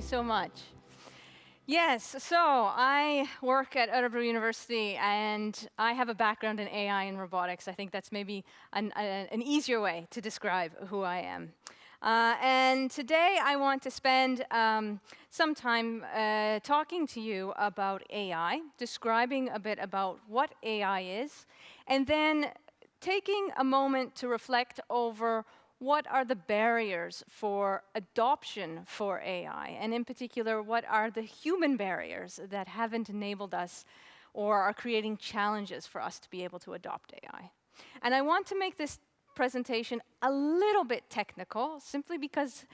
you so much. Yes, so I work at Örebro University and I have a background in AI and robotics. I think that's maybe an, a, an easier way to describe who I am. Uh, and today I want to spend um, some time uh, talking to you about AI, describing a bit about what AI is, and then taking a moment to reflect over what are the barriers for adoption for AI? And in particular, what are the human barriers that haven't enabled us or are creating challenges for us to be able to adopt AI? And I want to make this presentation a little bit technical, simply because,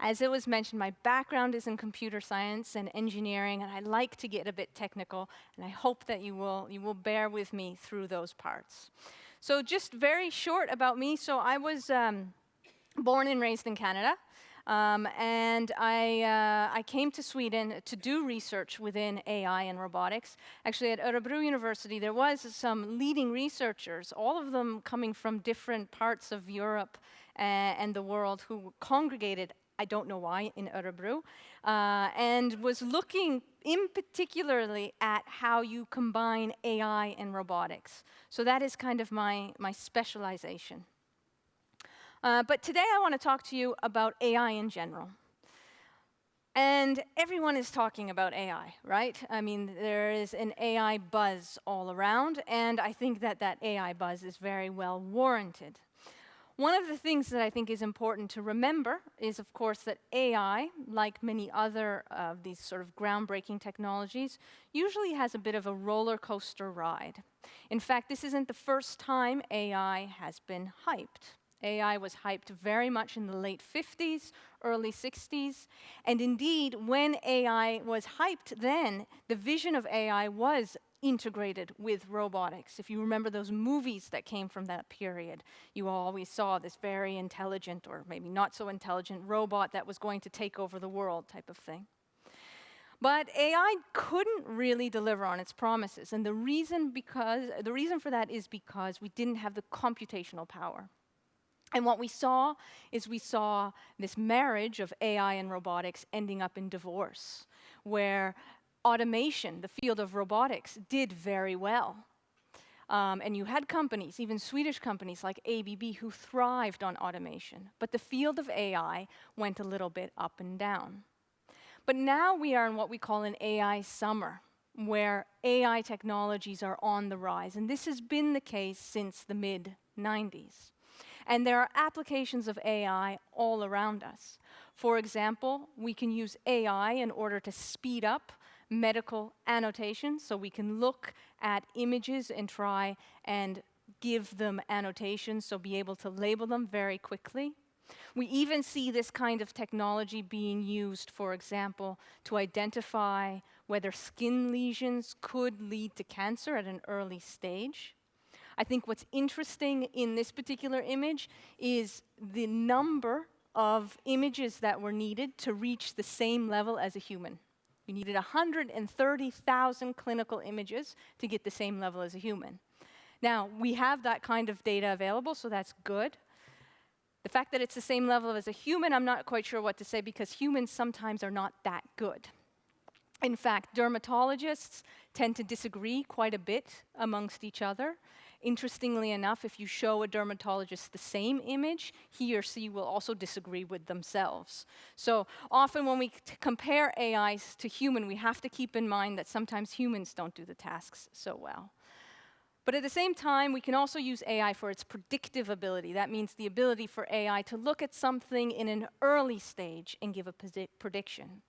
as it was mentioned, my background is in computer science and engineering, and I like to get a bit technical, and I hope that you will, you will bear with me through those parts. So just very short about me. So I was um, born and raised in Canada. Um, and I, uh, I came to Sweden to do research within AI and robotics. Actually, at Örebro University, there was some leading researchers, all of them coming from different parts of Europe uh, and the world, who congregated, I don't know why, in Örebro, uh, and was looking in particularly at how you combine AI and robotics. So that is kind of my, my specialization. Uh, but today I want to talk to you about AI in general. And everyone is talking about AI, right? I mean, there is an AI buzz all around, and I think that that AI buzz is very well warranted. One of the things that I think is important to remember is, of course, that AI, like many other of these sort of groundbreaking technologies, usually has a bit of a roller coaster ride. In fact, this isn't the first time AI has been hyped. AI was hyped very much in the late 50s, early 60s. And indeed, when AI was hyped then, the vision of AI was integrated with robotics. If you remember those movies that came from that period, you always saw this very intelligent, or maybe not so intelligent, robot that was going to take over the world type of thing. But AI couldn't really deliver on its promises. And the reason, because, the reason for that is because we didn't have the computational power. And what we saw is we saw this marriage of AI and robotics ending up in divorce, where automation, the field of robotics, did very well. Um, and you had companies, even Swedish companies like ABB, who thrived on automation. But the field of AI went a little bit up and down. But now we are in what we call an AI summer, where AI technologies are on the rise. And this has been the case since the mid 90s. And there are applications of AI all around us. For example, we can use AI in order to speed up medical annotation, so we can look at images and try and give them annotations, so be able to label them very quickly. We even see this kind of technology being used, for example, to identify whether skin lesions could lead to cancer at an early stage. I think what's interesting in this particular image is the number of images that were needed to reach the same level as a human. You needed 130,000 clinical images to get the same level as a human. Now, we have that kind of data available, so that's good. The fact that it's the same level as a human, I'm not quite sure what to say because humans sometimes are not that good. In fact, dermatologists tend to disagree quite a bit amongst each other. Interestingly enough, if you show a dermatologist the same image, he or she will also disagree with themselves. So often when we compare AIs to human, we have to keep in mind that sometimes humans don't do the tasks so well. But at the same time, we can also use AI for its predictive ability. That means the ability for AI to look at something in an early stage and give a prediction.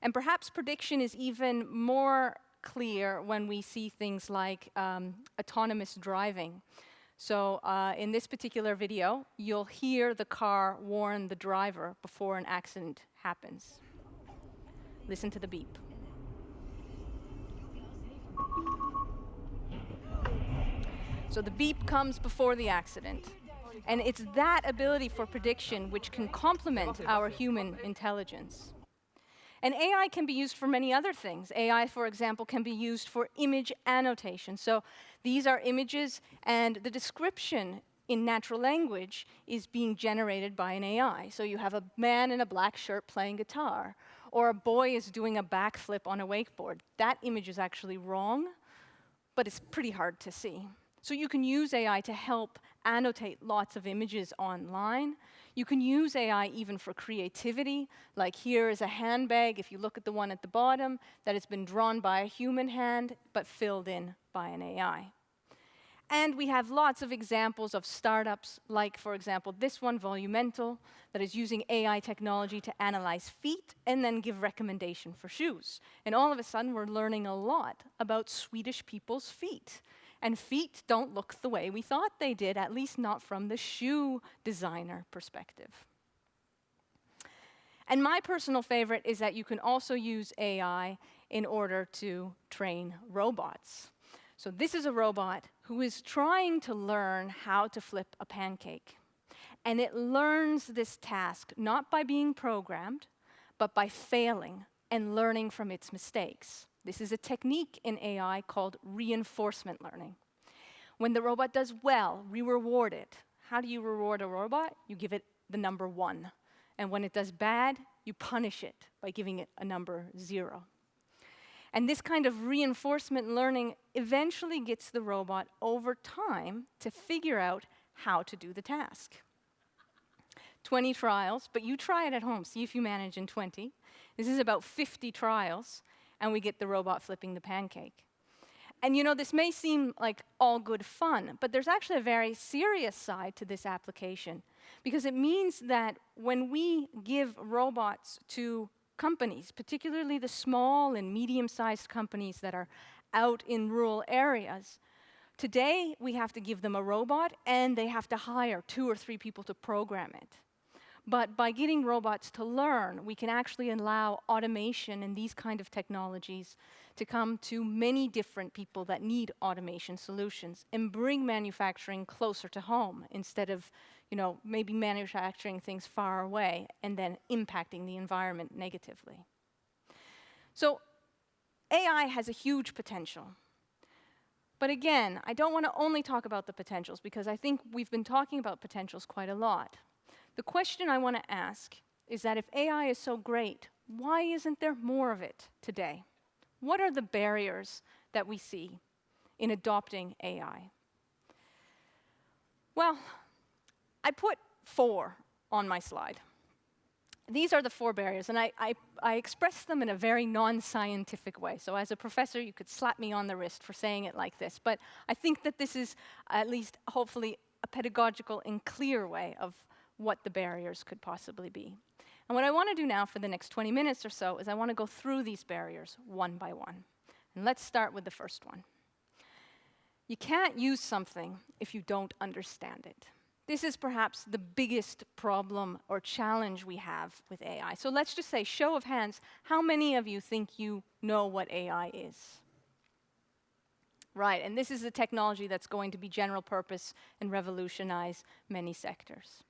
And perhaps prediction is even more clear when we see things like um, autonomous driving. So uh, in this particular video, you'll hear the car warn the driver before an accident happens. Listen to the beep. So the beep comes before the accident. And it's that ability for prediction which can complement our human intelligence. And AI can be used for many other things. AI, for example, can be used for image annotation. So these are images, and the description in natural language is being generated by an AI. So you have a man in a black shirt playing guitar, or a boy is doing a backflip on a wakeboard. That image is actually wrong, but it's pretty hard to see. So you can use AI to help annotate lots of images online. You can use AI even for creativity, like here is a handbag, if you look at the one at the bottom, that has been drawn by a human hand, but filled in by an AI. And we have lots of examples of startups, like, for example, this one, Volumental, that is using AI technology to analyze feet and then give recommendation for shoes. And all of a sudden, we're learning a lot about Swedish people's feet. And feet don't look the way we thought they did, at least not from the shoe designer perspective. And my personal favorite is that you can also use AI in order to train robots. So this is a robot who is trying to learn how to flip a pancake. And it learns this task not by being programmed, but by failing and learning from its mistakes. This is a technique in AI called reinforcement learning. When the robot does well, we reward it. How do you reward a robot? You give it the number one. And when it does bad, you punish it by giving it a number zero. And this kind of reinforcement learning eventually gets the robot over time to figure out how to do the task. 20 trials, but you try it at home, see if you manage in 20. This is about 50 trials, and we get the robot flipping the pancake. And you know, this may seem like all good fun, but there's actually a very serious side to this application, because it means that when we give robots to companies, particularly the small and medium-sized companies that are out in rural areas. Today, we have to give them a robot, and they have to hire two or three people to program it. But by getting robots to learn, we can actually allow automation and these kind of technologies to come to many different people that need automation solutions and bring manufacturing closer to home instead of you know, maybe manufacturing things far away and then impacting the environment negatively. So AI has a huge potential. But again, I don't want to only talk about the potentials because I think we've been talking about potentials quite a lot. The question I want to ask is that if AI is so great, why isn't there more of it today? What are the barriers that we see in adopting AI? Well, I put four on my slide. These are the four barriers, and I, I, I express them in a very non-scientific way. So as a professor, you could slap me on the wrist for saying it like this, but I think that this is at least, hopefully, a pedagogical and clear way of what the barriers could possibly be. And what I want to do now for the next 20 minutes or so is I want to go through these barriers one by one. And let's start with the first one. You can't use something if you don't understand it. This is perhaps the biggest problem or challenge we have with AI. So let's just say, show of hands, how many of you think you know what AI is? Right, and this is a technology that's going to be general purpose and revolutionize many sectors.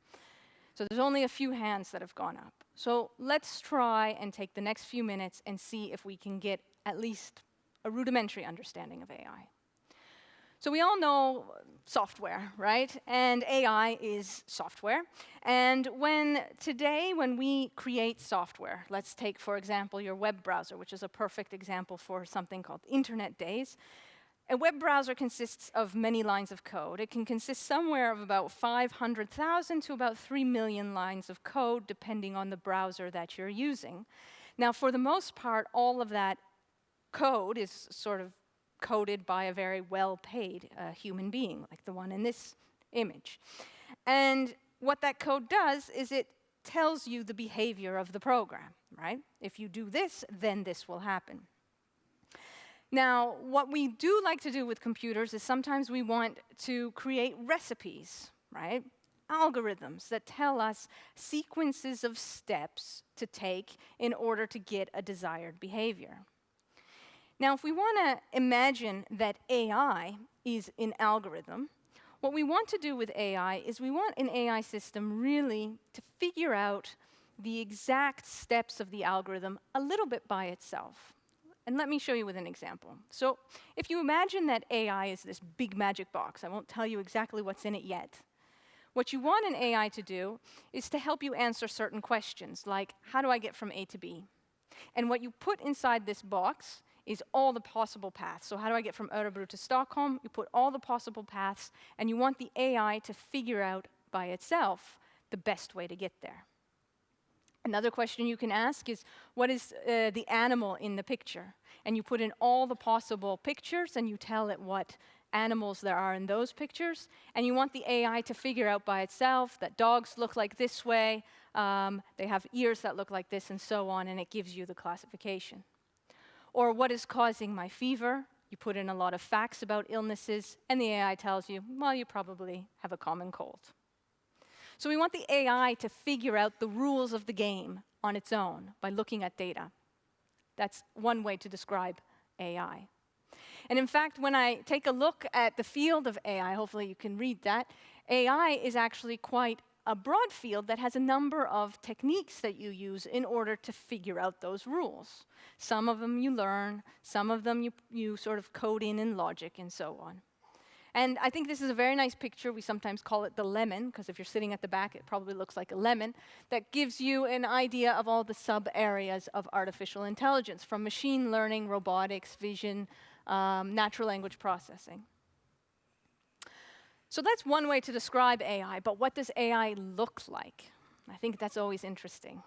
So there's only a few hands that have gone up. So let's try and take the next few minutes and see if we can get at least a rudimentary understanding of AI. So we all know software, right? And AI is software. And when today, when we create software, let's take, for example, your web browser, which is a perfect example for something called Internet Days. A web browser consists of many lines of code. It can consist somewhere of about 500,000 to about 3 million lines of code, depending on the browser that you're using. Now, for the most part, all of that code is sort of coded by a very well-paid uh, human being, like the one in this image. And what that code does is it tells you the behavior of the program, right? If you do this, then this will happen. Now, what we do like to do with computers is sometimes we want to create recipes, right? Algorithms that tell us sequences of steps to take in order to get a desired behavior. Now, if we want to imagine that AI is an algorithm, what we want to do with AI is we want an AI system really to figure out the exact steps of the algorithm a little bit by itself. And let me show you with an example. So if you imagine that AI is this big magic box, I won't tell you exactly what's in it yet. What you want an AI to do is to help you answer certain questions, like how do I get from A to B? And what you put inside this box is all the possible paths. So how do I get from Örebro to Stockholm? You put all the possible paths, and you want the AI to figure out by itself the best way to get there. Another question you can ask is, what is uh, the animal in the picture? And you put in all the possible pictures, and you tell it what animals there are in those pictures, and you want the AI to figure out by itself that dogs look like this way, um, they have ears that look like this, and so on, and it gives you the classification. Or what is causing my fever? You put in a lot of facts about illnesses, and the AI tells you, well, you probably have a common cold. So we want the AI to figure out the rules of the game on its own by looking at data. That's one way to describe AI. And in fact, when I take a look at the field of AI, hopefully you can read that, AI is actually quite a broad field that has a number of techniques that you use in order to figure out those rules. Some of them you learn, some of them you, you sort of code in in logic, and so on. And I think this is a very nice picture. We sometimes call it the lemon, because if you're sitting at the back, it probably looks like a lemon, that gives you an idea of all the sub-areas of artificial intelligence, from machine learning, robotics, vision, um, natural language processing. So that's one way to describe AI, but what does AI look like? I think that's always interesting.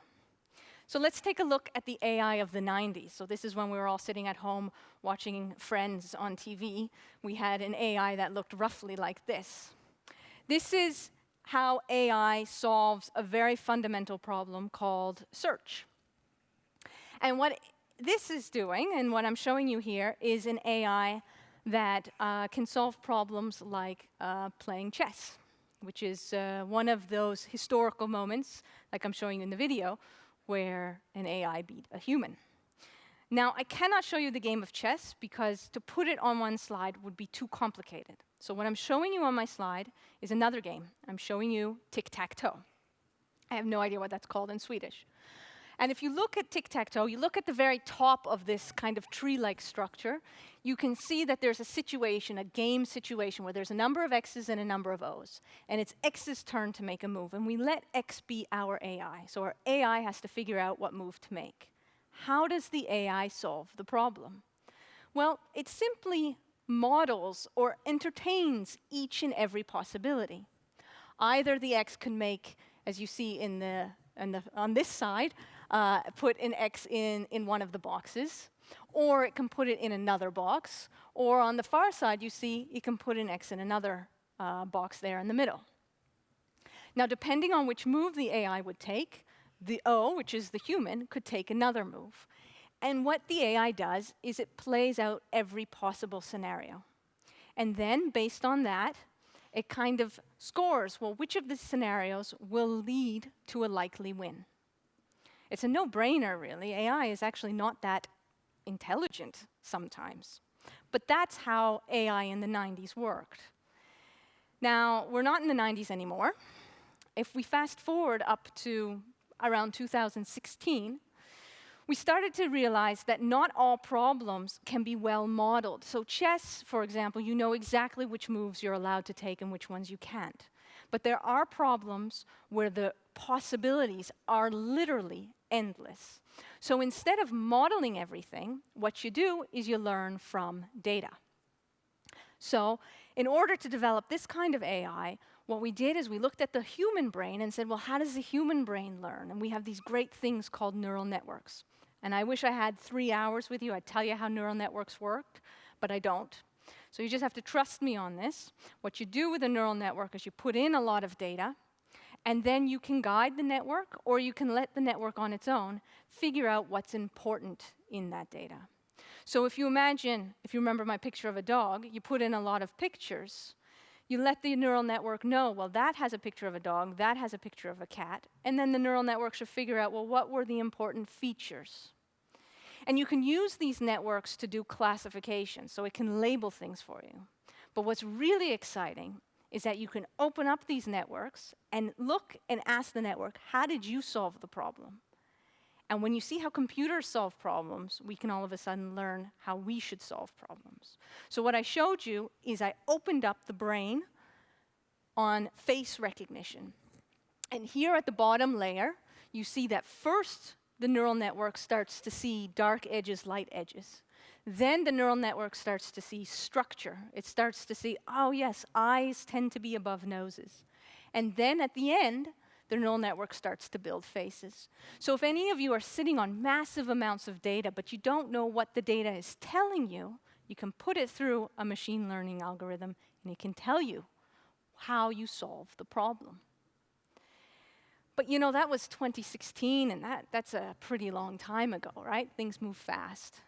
So let's take a look at the AI of the 90s. So this is when we were all sitting at home watching Friends on TV. We had an AI that looked roughly like this. This is how AI solves a very fundamental problem called search. And what this is doing, and what I'm showing you here, is an AI that uh, can solve problems like uh, playing chess, which is uh, one of those historical moments, like I'm showing you in the video, where an AI beat a human. Now, I cannot show you the game of chess because to put it on one slide would be too complicated. So what I'm showing you on my slide is another game. I'm showing you tic-tac-toe. I have no idea what that's called in Swedish. And if you look at tic-tac-toe, you look at the very top of this kind of tree-like structure, you can see that there's a situation, a game situation, where there's a number of X's and a number of O's. And it's X's turn to make a move. And we let X be our AI. So our AI has to figure out what move to make. How does the AI solve the problem? Well, it simply models or entertains each and every possibility. Either the X can make, as you see in the, in the on this side, uh, put an X in, in one of the boxes, or it can put it in another box, or on the far side, you see it can put an X in another uh, box there in the middle. Now, depending on which move the AI would take, the O, which is the human, could take another move. And what the AI does is it plays out every possible scenario. And then, based on that, it kind of scores, well, which of the scenarios will lead to a likely win? It's a no-brainer, really. AI is actually not that intelligent sometimes. But that's how AI in the 90s worked. Now, we're not in the 90s anymore. If we fast forward up to around 2016, we started to realize that not all problems can be well modeled. So chess, for example, you know exactly which moves you're allowed to take and which ones you can't. But there are problems where the possibilities are literally endless. So instead of modeling everything, what you do is you learn from data. So in order to develop this kind of AI, what we did is we looked at the human brain and said, well, how does the human brain learn? And we have these great things called neural networks. And I wish I had three hours with you. I'd tell you how neural networks work, but I don't. So you just have to trust me on this. What you do with a neural network is you put in a lot of data, and then you can guide the network, or you can let the network on its own figure out what's important in that data. So if you imagine, if you remember my picture of a dog, you put in a lot of pictures, you let the neural network know, well, that has a picture of a dog, that has a picture of a cat, and then the neural network should figure out, well, what were the important features? And you can use these networks to do classification, so it can label things for you. But what's really exciting is that you can open up these networks and look and ask the network, how did you solve the problem? And when you see how computers solve problems, we can all of a sudden learn how we should solve problems. So what I showed you is I opened up the brain on face recognition. And here at the bottom layer, you see that first the neural network starts to see dark edges, light edges. Then the neural network starts to see structure. It starts to see, oh yes, eyes tend to be above noses. And then at the end, the neural network starts to build faces. So if any of you are sitting on massive amounts of data, but you don't know what the data is telling you, you can put it through a machine learning algorithm, and it can tell you how you solve the problem. But you know, that was 2016, and that, that's a pretty long time ago, right? Things move fast.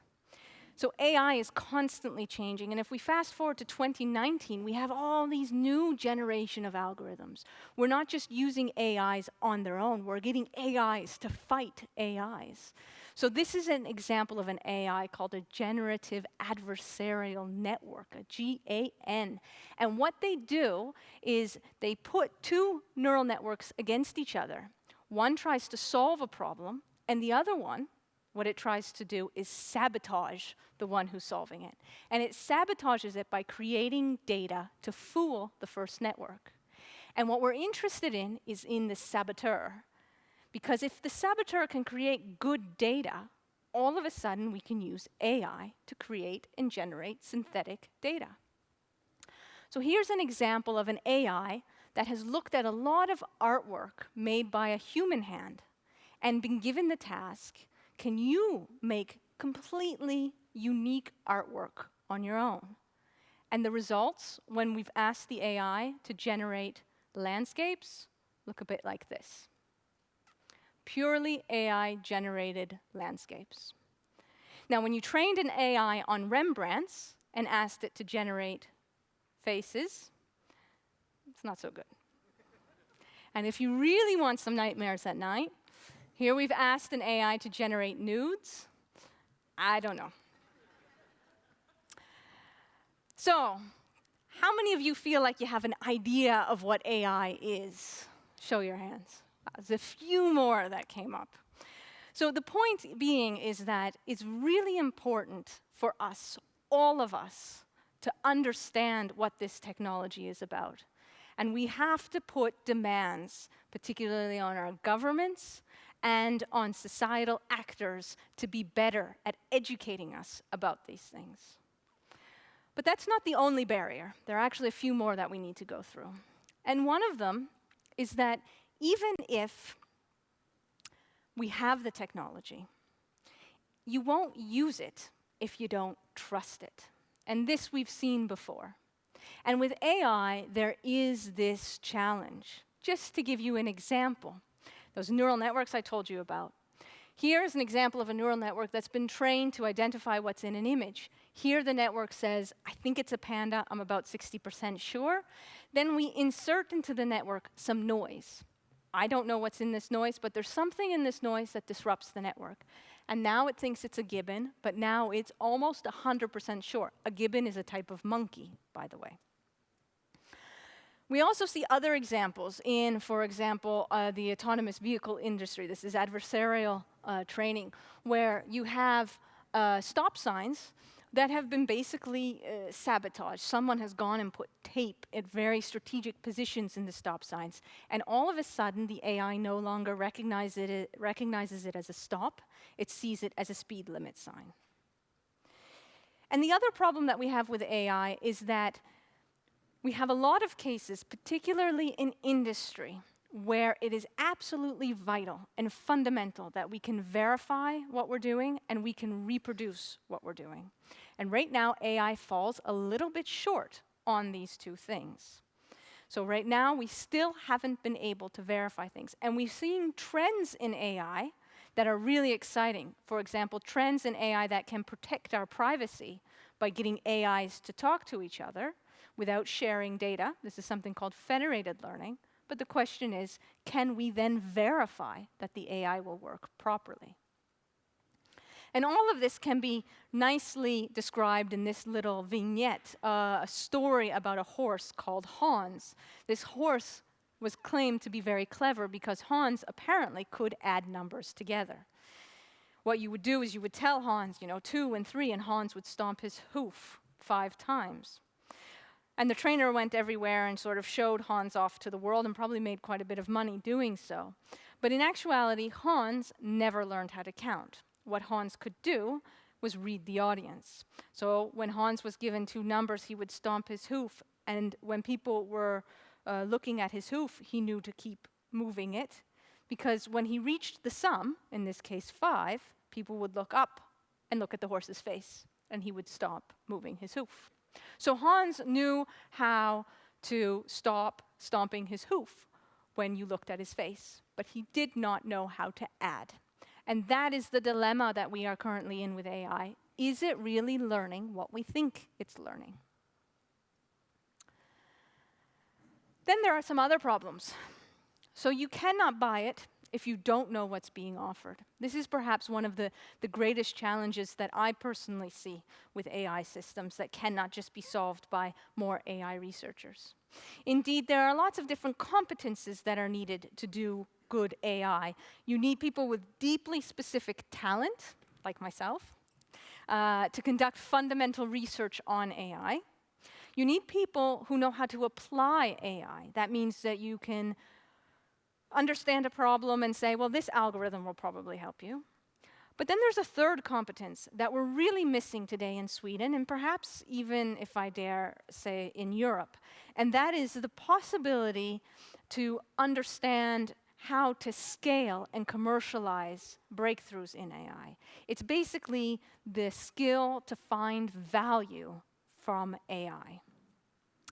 So AI is constantly changing, and if we fast forward to 2019, we have all these new generation of algorithms. We're not just using AIs on their own, we're getting AIs to fight AIs. So this is an example of an AI called a generative adversarial network, a GAN. And what they do is they put two neural networks against each other. One tries to solve a problem, and the other one what it tries to do is sabotage the one who's solving it. And it sabotages it by creating data to fool the first network. And what we're interested in is in the saboteur. Because if the saboteur can create good data, all of a sudden we can use AI to create and generate synthetic data. So here's an example of an AI that has looked at a lot of artwork made by a human hand and been given the task can you make completely unique artwork on your own? And the results, when we've asked the AI to generate landscapes, look a bit like this. Purely AI-generated landscapes. Now, when you trained an AI on Rembrandts and asked it to generate faces, it's not so good. and if you really want some nightmares at night, here we've asked an AI to generate nudes. I don't know. So, how many of you feel like you have an idea of what AI is? Show your hands. There's a few more that came up. So the point being is that it's really important for us, all of us, to understand what this technology is about. And we have to put demands, particularly on our governments and on societal actors to be better at educating us about these things. But that's not the only barrier. There are actually a few more that we need to go through. And one of them is that even if we have the technology, you won't use it if you don't trust it. And this we've seen before. And with AI, there is this challenge. Just to give you an example, those neural networks I told you about. Here's an example of a neural network that's been trained to identify what's in an image. Here the network says, I think it's a panda, I'm about 60% sure. Then we insert into the network some noise. I don't know what's in this noise, but there's something in this noise that disrupts the network. And now it thinks it's a gibbon, but now it's almost 100% sure. A gibbon is a type of monkey, by the way. We also see other examples in, for example, uh, the autonomous vehicle industry. This is adversarial uh, training, where you have uh, stop signs that have been basically uh, sabotaged. Someone has gone and put tape at very strategic positions in the stop signs, and all of a sudden the AI no longer recognizes it, recognizes it as a stop, it sees it as a speed limit sign. And the other problem that we have with AI is that we have a lot of cases, particularly in industry, where it is absolutely vital and fundamental that we can verify what we're doing and we can reproduce what we're doing. And right now, AI falls a little bit short on these two things. So right now, we still haven't been able to verify things. And we're seeing trends in AI that are really exciting. For example, trends in AI that can protect our privacy by getting AIs to talk to each other, without sharing data. This is something called federated learning. But the question is, can we then verify that the AI will work properly? And all of this can be nicely described in this little vignette, uh, a story about a horse called Hans. This horse was claimed to be very clever because Hans apparently could add numbers together. What you would do is you would tell Hans, you know, two and three, and Hans would stomp his hoof five times. And the trainer went everywhere and sort of showed Hans off to the world and probably made quite a bit of money doing so. But in actuality, Hans never learned how to count. What Hans could do was read the audience. So when Hans was given two numbers, he would stomp his hoof. And when people were uh, looking at his hoof, he knew to keep moving it. Because when he reached the sum, in this case five, people would look up and look at the horse's face, and he would stop moving his hoof. So Hans knew how to stop stomping his hoof when you looked at his face, but he did not know how to add. And that is the dilemma that we are currently in with AI. Is it really learning what we think it's learning? Then there are some other problems. So you cannot buy it if you don't know what's being offered. This is perhaps one of the, the greatest challenges that I personally see with AI systems that cannot just be solved by more AI researchers. Indeed, there are lots of different competences that are needed to do good AI. You need people with deeply specific talent, like myself, uh, to conduct fundamental research on AI. You need people who know how to apply AI. That means that you can understand a problem and say, well, this algorithm will probably help you. But then there's a third competence that we're really missing today in Sweden, and perhaps even, if I dare say, in Europe. And that is the possibility to understand how to scale and commercialize breakthroughs in AI. It's basically the skill to find value from AI.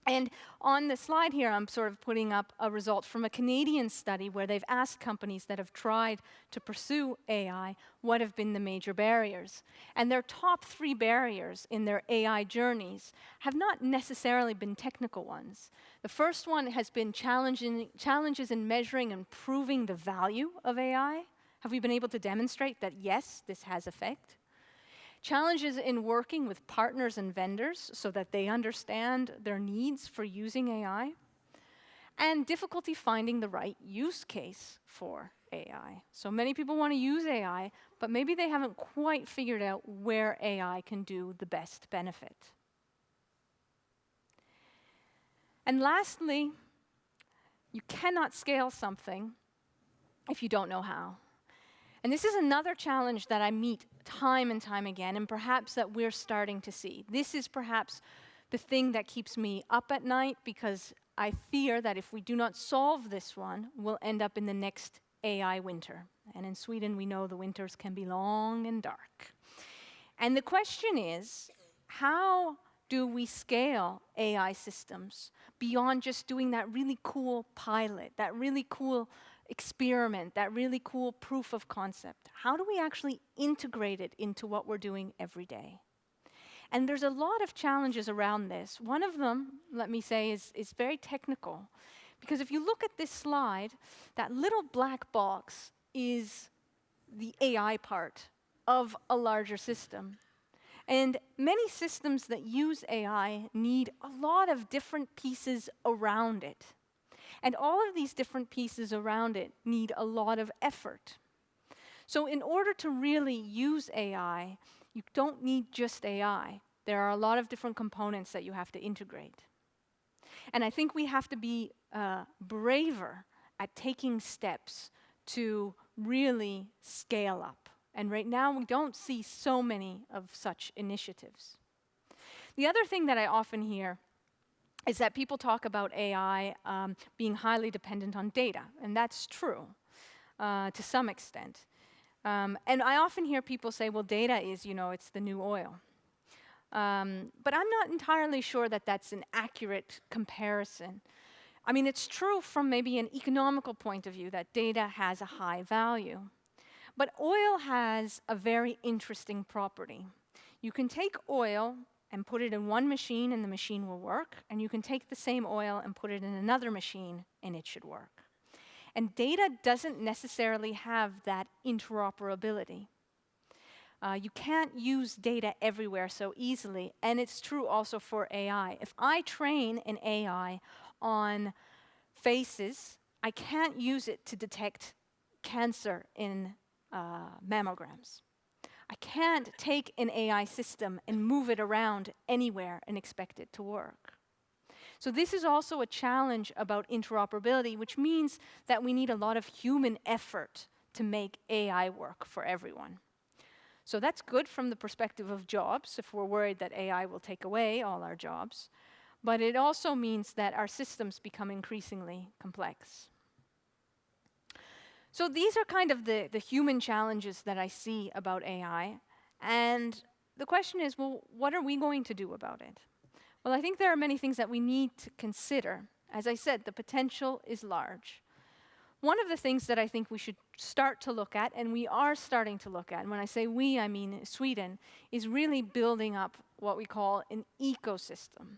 And on the slide here, I'm sort of putting up a result from a Canadian study where they've asked companies that have tried to pursue AI what have been the major barriers. And their top three barriers in their AI journeys have not necessarily been technical ones. The first one has been challenges in measuring and proving the value of AI. Have we been able to demonstrate that, yes, this has effect? Challenges in working with partners and vendors so that they understand their needs for using AI. And difficulty finding the right use case for AI. So many people want to use AI, but maybe they haven't quite figured out where AI can do the best benefit. And lastly, you cannot scale something if you don't know how. And this is another challenge that I meet time and time again, and perhaps that we're starting to see. This is perhaps the thing that keeps me up at night because I fear that if we do not solve this one, we'll end up in the next AI winter. And in Sweden, we know the winters can be long and dark. And the question is how do we scale AI systems beyond just doing that really cool pilot, that really cool experiment, that really cool proof of concept? How do we actually integrate it into what we're doing every day? And there's a lot of challenges around this. One of them, let me say, is, is very technical. Because if you look at this slide, that little black box is the AI part of a larger system. And many systems that use AI need a lot of different pieces around it. And all of these different pieces around it need a lot of effort. So in order to really use AI, you don't need just AI. There are a lot of different components that you have to integrate. And I think we have to be uh, braver at taking steps to really scale up. And right now, we don't see so many of such initiatives. The other thing that I often hear is that people talk about AI um, being highly dependent on data, and that's true uh, to some extent. Um, and I often hear people say, well, data is, you know, it's the new oil. Um, but I'm not entirely sure that that's an accurate comparison. I mean, it's true from maybe an economical point of view that data has a high value. But oil has a very interesting property. You can take oil and put it in one machine and the machine will work, and you can take the same oil and put it in another machine and it should work. And data doesn't necessarily have that interoperability. Uh, you can't use data everywhere so easily, and it's true also for AI. If I train an AI on faces, I can't use it to detect cancer in uh, mammograms. I can't take an AI system and move it around anywhere and expect it to work. So this is also a challenge about interoperability, which means that we need a lot of human effort to make AI work for everyone. So that's good from the perspective of jobs, if we're worried that AI will take away all our jobs. But it also means that our systems become increasingly complex. So these are kind of the, the human challenges that I see about AI. And the question is, well, what are we going to do about it? Well, I think there are many things that we need to consider. As I said, the potential is large. One of the things that I think we should start to look at, and we are starting to look at, and when I say we, I mean Sweden, is really building up what we call an ecosystem.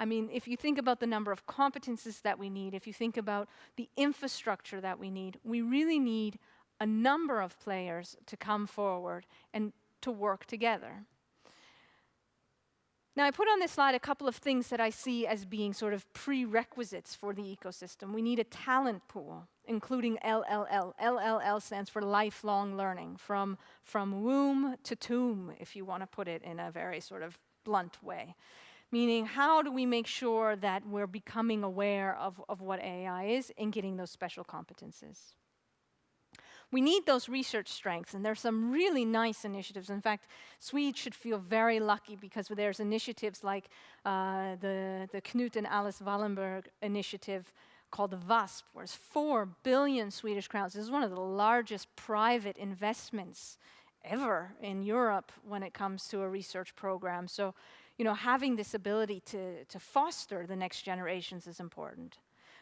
I mean, if you think about the number of competences that we need, if you think about the infrastructure that we need, we really need a number of players to come forward and to work together. Now, I put on this slide a couple of things that I see as being sort of prerequisites for the ecosystem. We need a talent pool, including LLL. LLL stands for lifelong learning, from, from womb to tomb, if you want to put it in a very sort of blunt way. Meaning, how do we make sure that we're becoming aware of, of what AI is and getting those special competences? We need those research strengths, and there's some really nice initiatives. In fact, Swedes should feel very lucky because there's initiatives like uh, the, the Knut and Alice Wallenberg initiative called the WASP, where it's four billion Swedish crowns. This is one of the largest private investments ever in Europe when it comes to a research program. So, you know, having this ability to, to foster the next generations is important.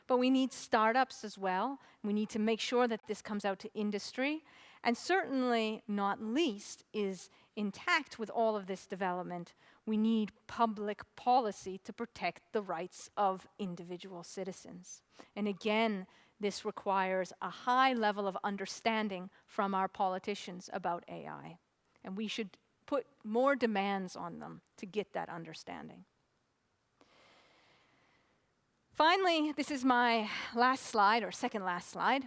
But we need startups as well. We need to make sure that this comes out to industry. And certainly, not least, is intact with all of this development, we need public policy to protect the rights of individual citizens. And again, this requires a high level of understanding from our politicians about AI. And we should put more demands on them to get that understanding. Finally, this is my last slide, or second last slide.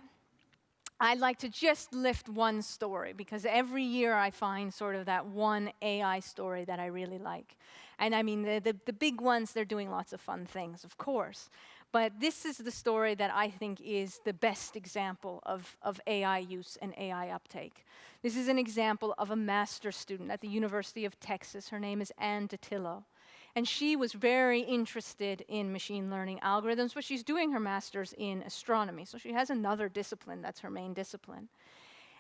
I'd like to just lift one story because every year I find sort of that one AI story that I really like. And I mean, the, the, the, big ones, they're doing lots of fun things, of course. But this is the story that I think is the best example of, of AI use and AI uptake. This is an example of a master student at the University of Texas. Her name is Anne Dattilo. And she was very interested in machine learning algorithms, but she's doing her master's in astronomy. So she has another discipline that's her main discipline.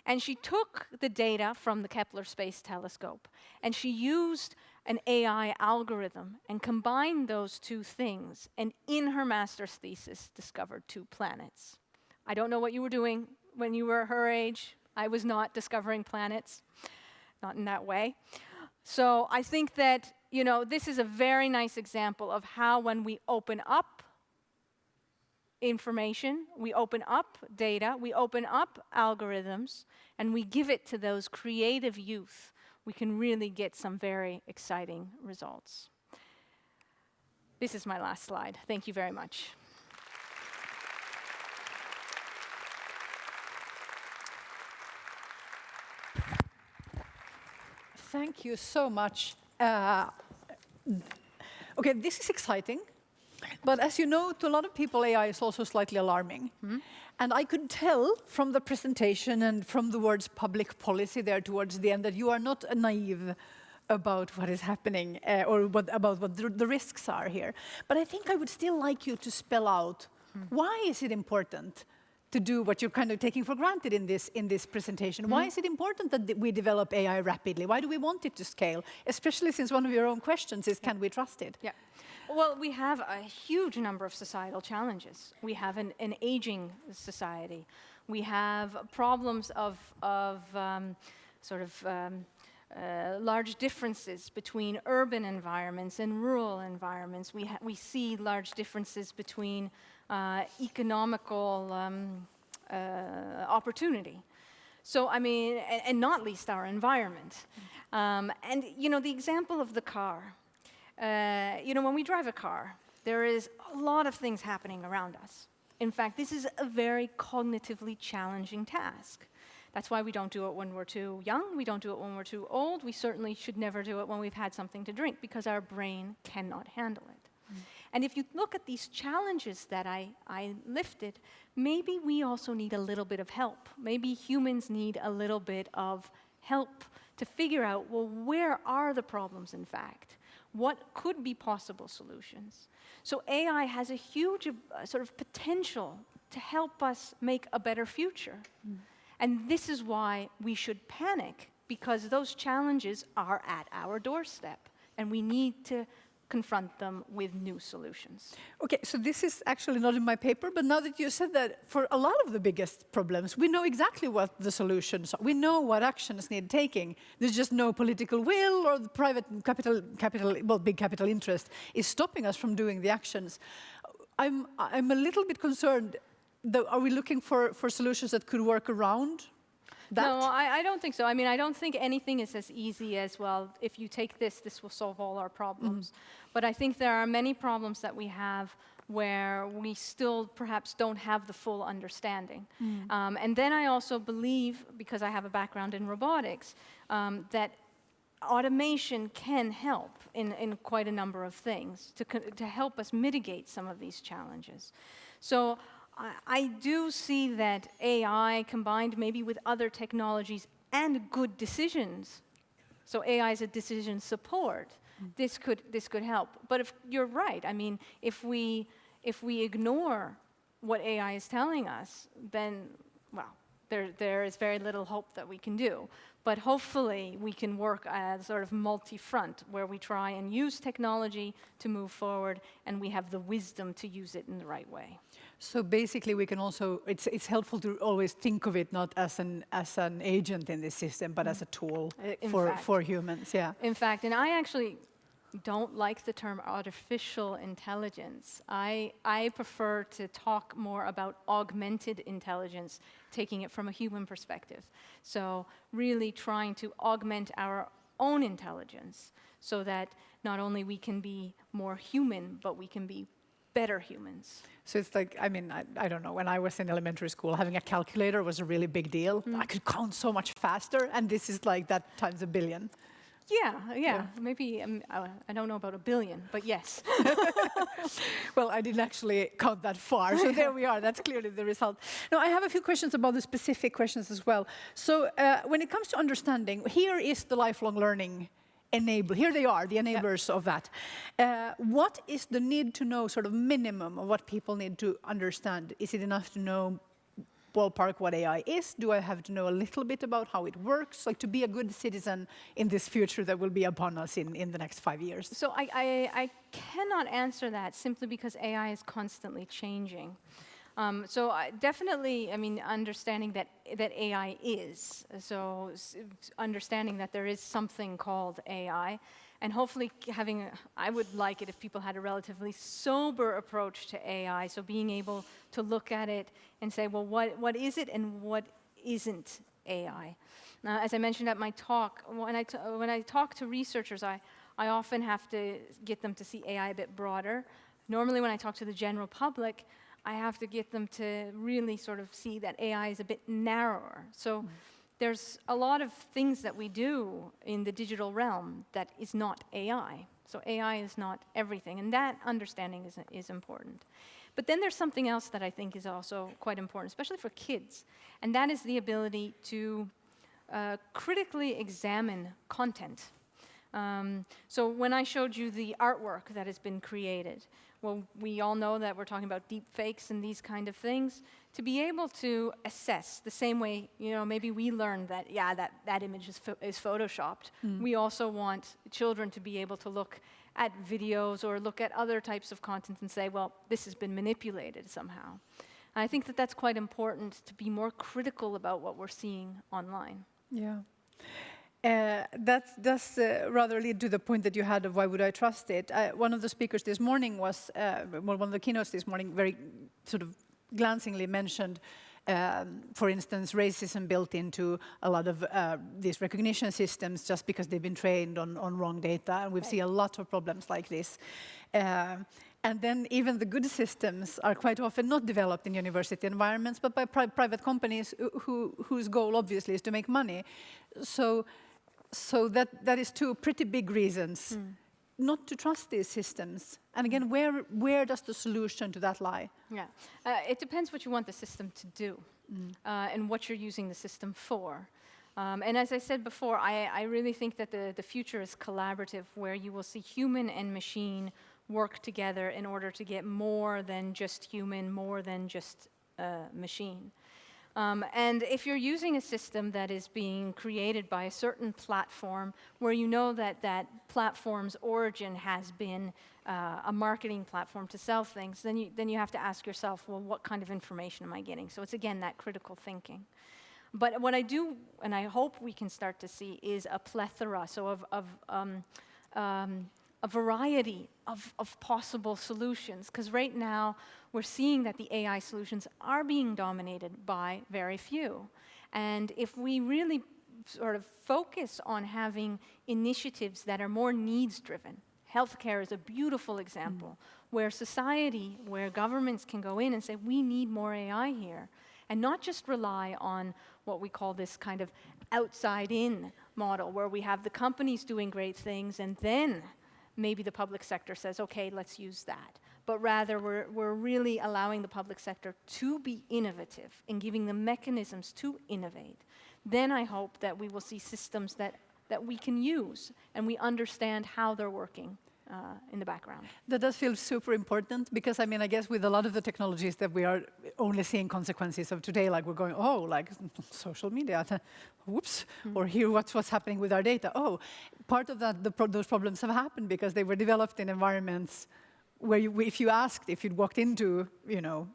And she took the data from the Kepler Space Telescope and she used an AI algorithm and combined those two things. And in her master's thesis, discovered two planets. I don't know what you were doing when you were her age. I was not discovering planets, not in that way. So I think that you know, this is a very nice example of how when we open up information, we open up data, we open up algorithms, and we give it to those creative youth, we can really get some very exciting results. This is my last slide. Thank you very much. Thank you so much, uh, okay, this is exciting. But as you know, to a lot of people, AI is also slightly alarming. Mm -hmm. And I could tell from the presentation and from the words public policy there towards the end that you are not naive about what is happening uh, or what, about what the, the, risks are here. But I think I would still like you to spell out mm. why is it important to do what you're kind of taking for granted in this, in this presentation. Mm -hmm. Why is it important that we develop AI rapidly? Why do we want it to scale? Especially since one of your own questions is, can we trust it? Yeah. Well, we have a huge number of societal challenges. We have an, an aging society. We have problems of, of um, sort of um, uh, large differences between urban environments and rural environments. We, we see large differences between uh, economical um, uh, opportunity. So, I mean, and, and, not least our environment. Um, and, you know, the example of the car. Uh, you know, when we drive a car, there is a lot of things happening around us. In fact, this is a very cognitively challenging task. That's why we don't do it when we're too young, we don't do it when we're too old, we certainly should never do it when we've had something to drink, because our brain cannot handle it. And if you look at these challenges that I, I lifted, maybe we also need a little bit of help. Maybe humans need a little bit of help to figure out, well, where are the problems in fact? What could be possible solutions? So AI has a huge uh, sort of potential to help us make a better future. Mm. And this is why we should panic, because those challenges are at our doorstep, and we need to confront them with new solutions. Okay, so this is actually not in my paper, but now that you said that, for a lot of the biggest problems, we know exactly what the solutions are. We know what actions need taking. There's just no political will or the private capital, capital well, big capital interest is stopping us from doing the actions. I'm, I'm a little bit concerned the, are we looking for, for solutions that could work around No, I, I, don't think so. I mean, I don't think anything is as easy as, well, if you take this, this will solve all our problems. Mm -hmm. But I think there are many problems that we have where we still perhaps don't have the full understanding. Mm. Um, and then I also believe, because I have a background in robotics, um, that automation can help in, in quite a number of things to, to help us mitigate some of these challenges. So I, do see that AI combined maybe with other technologies and good decisions, so AI is a decision support, mm. this, could, this could help. But if you're right, I mean, if we, if we ignore what AI is telling us, then, well, there, there is very little hope that we can do. But hopefully we can work as sort of multi-front, where we try and use technology to move forward, and we have the wisdom to use it in the right way. So basically we can also, it's, it's helpful to always think of it not as an, as an agent in the system, but as a tool uh, for, fact, for humans, yeah. In fact, and I actually don't like the term artificial intelligence. I, I prefer to talk more about augmented intelligence, taking it from a human perspective. So really trying to augment our own intelligence so that not only we can be more human, but we can be better humans. So it's like, I mean, I, I, don't know, when I was in elementary school, having a calculator was a really big deal. Mm. I could count so much faster, and this is like that times a billion. Yeah, yeah, yeah. maybe, um, I don't know about a billion, but yes. well, I didn't actually count that far, so there we are, that's clearly the result. Now, I have a few questions about the specific questions as well. So uh, when it comes to understanding, here is the lifelong learning enable, here they are, the enablers of that. Uh, what is the need to know sort of minimum of what people need to understand? Is it enough to know ballpark what AI is? Do I have to know a little bit about how it works? Like to be a good citizen in this future that will be upon us in, in the next five years? So I, I, I cannot answer that simply because AI is constantly changing. Um, so uh, definitely, I mean, understanding that, that AI is, so understanding that there is something called AI, and hopefully having, a, I would like it if people had a relatively sober approach to AI, so being able to look at it and say, well, what, what is it and what isn't AI? Now, as I mentioned at my talk, when I, when I talk to researchers, I, I often have to get them to see AI a bit broader. Normally when I talk to the general public, I have to get them to really sort of see that AI is a bit narrower. So mm. there's a lot of things that we do in the digital realm that is not AI. So AI is not everything, and that understanding is, is important. But then there's something else that I think is also quite important, especially for kids, and that is the ability to uh, critically examine content. Um, so when I showed you the artwork that has been created, well, we all know that we're talking about deep fakes and these kind of things, to be able to assess the same way, you know, maybe we learned that, yeah, that, that image is, is photoshopped. Mm. We also want children to be able to look at videos or look at other types of content and say, well, this has been manipulated somehow. And I think that that's quite important to be more critical about what we're seeing online. Yeah. Uh, that does uh, rather lead to the point that you had of why would I trust it. Uh, one of the speakers this morning was, uh, well, one of the keynotes this morning very sort of glancingly mentioned, um, for instance, racism built into a lot of uh, these recognition systems just because they've been trained on, on wrong data. And we've right. seen a lot of problems like this. And then even the good systems are quite often not developed in university environments, but by pri private companies who, whose goal obviously is to make money. So so that, that is two pretty big reasons mm. not to trust these systems? And again, where, where does the solution to that lie? Yeah, uh, it depends what you want the system to do uh, and what you're using the system for. Um, and as I said before, I, I really think that the, the future is collaborative, where you will see human and machine work together in order to get more than just human, more than just uh, machine. Um, and if you're using a system that is being created by a certain platform where you know that that platform's origin has been uh, a marketing platform to sell things, then you, then you have to ask yourself, well, what kind of information am I getting? So it's again that critical thinking. But what I do, and I hope we can start to see, is a plethora, so of, of um, um, a variety of, of possible solutions. Because right now, we're seeing that the AI solutions are being dominated by very few. And if we really sort of focus on having initiatives that are more needs-driven, healthcare is a beautiful example, mm. where society, where governments can go in and say, we need more AI here, and not just rely on what we call this kind of outside-in model, where we have the companies doing great things, and then maybe the public sector says, okay, let's use that. But rather, we're, we're really allowing the public sector to be innovative and giving them mechanisms to innovate. Then I hope that we will see systems that, that we can use and we understand how they're working uh, in the background. That does feel super important because I mean, I guess with a lot of the technologies that we are only seeing consequences of today, like we're going, oh, like social media, whoops, mm. or here what's what's happening with our data. Oh, part of that, pro those problems have happened because they were developed in environments where you, if you asked, if you'd walked into, you know,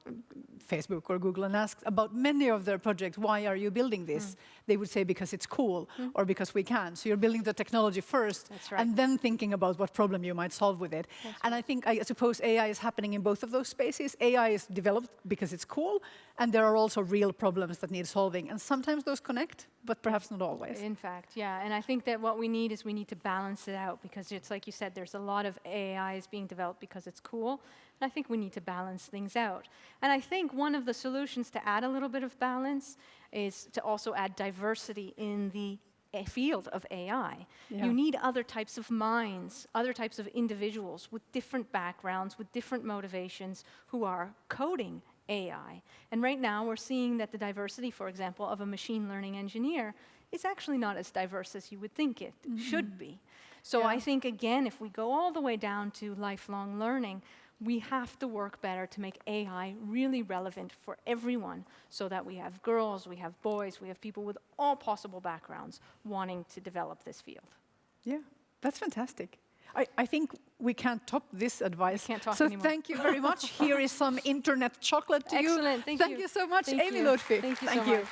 Facebook or Google and asked about many of their projects, why are you building this? Mm. They would say because it's cool mm. or because we can. So you're building the technology first right. and then thinking about what problem you might solve with it. That's and right. I think, I suppose AI is happening in both of those spaces. AI is developed because it's cool and there are also real problems that need solving. And sometimes those connect, but perhaps not always. In fact, yeah. And I think that what we need is we need to balance it out because it's like you said, there's a lot of AIs being developed because it's cool. And I think we need to balance things out. And I think one of the solutions to add a little bit of balance is to also add diversity in the eh, field of AI. Yeah. You need other types of minds, other types of individuals with different backgrounds, with different motivations, who are coding AI. And right now, we're seeing that the diversity, for example, of a machine learning engineer is actually not as diverse as you would think it mm -hmm. should be. So yeah. I think, again, if we go all the way down to lifelong learning, we have to work better to make AI really relevant for everyone so that we have girls, we have boys, we have people with all possible backgrounds wanting to develop this field. Yeah, that's fantastic. I, I think we can't top this advice. Can't talk so anymore. thank you very much. Here is some internet chocolate to Excellent. you. Excellent. Thank, thank you. you. so much, thank Amy you. Thank you thank so you. much.